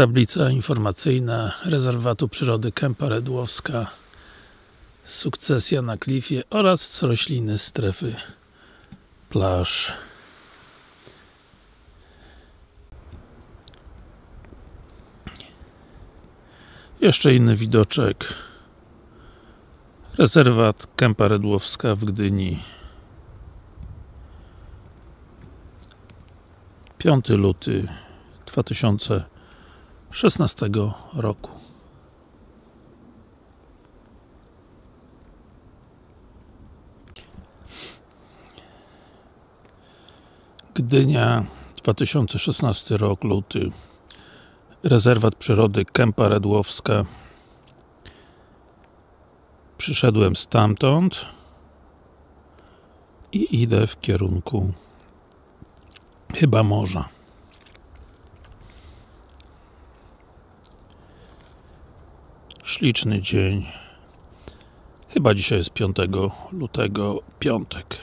Tablica informacyjna rezerwatu przyrody Kępa Redłowska Sukcesja na klifie oraz rośliny strefy plaż. Jeszcze inny widoczek. Rezerwat Kępa Redłowska w Gdyni. 5 luty 2016 roku. Gdynia 2016 rok, luty. Rezerwat Przyrody Kępa Redłowska Przyszedłem stamtąd i idę w kierunku chyba morza śliczny dzień. Chyba dzisiaj jest 5 lutego, piątek